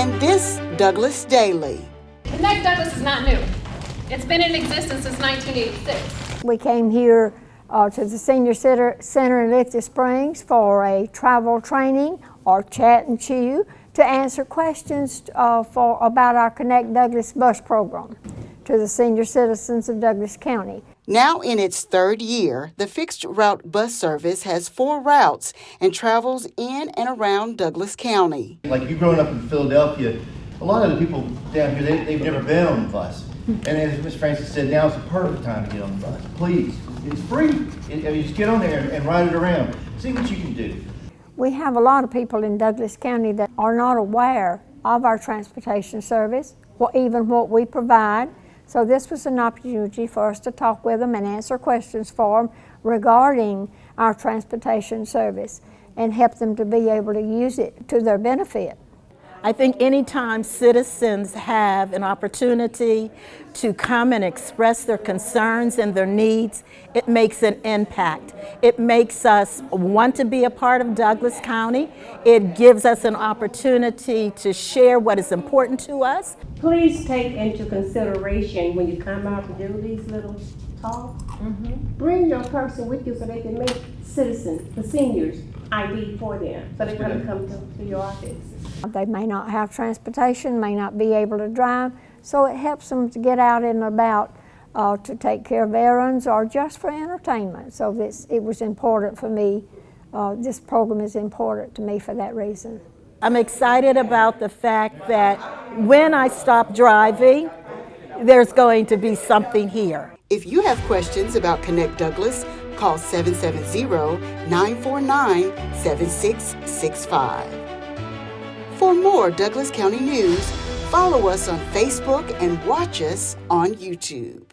in this Douglas Daily. Connect Douglas is not new. It's been in existence since 1986. We came here uh, to the Senior Center, Center in Lithia Springs for a travel training or chat and chew to answer questions uh, for, about our Connect Douglas bus program to the senior citizens of Douglas County. Now in its third year, the fixed route bus service has four routes and travels in and around Douglas County. Like you growing up in Philadelphia, a lot of the people down here, they, they've never been on the bus. And as Ms. Francis said, now now's the perfect time to get on the bus. Please, it's free. It- I mean, just get on there and ride it around. See what you can do. We have a lot of people in Douglas County that are not aware of our transportation service or even what we provide. So this was an opportunity for us to talk with them and answer questions for them regarding our transportation service and help them to be able to use it to their benefit. I think anytime citizens have an opportunity to come and express their concerns and their needs, it makes an impact. It makes us want to be a part of Douglas County. It gives us an opportunity to share what is important to us. Please take into consideration when you come out to do these little talks, mm-hmm. bring your person with you so they can make citizens, the seniors, ID for them, so they can come to, to your office. They may not have transportation, may not be able to drive, so it helps them to get out and about uh, to take care of errands or just for entertainment. So this, it was important for me, uh, this program is important to me for that reason. I'm excited about the fact that when I stop driving, there's going to be something here. If you have questions about Connect Douglas, call 770-949-7665. For more Douglas County news, follow us on Facebook and watch us on YouTube.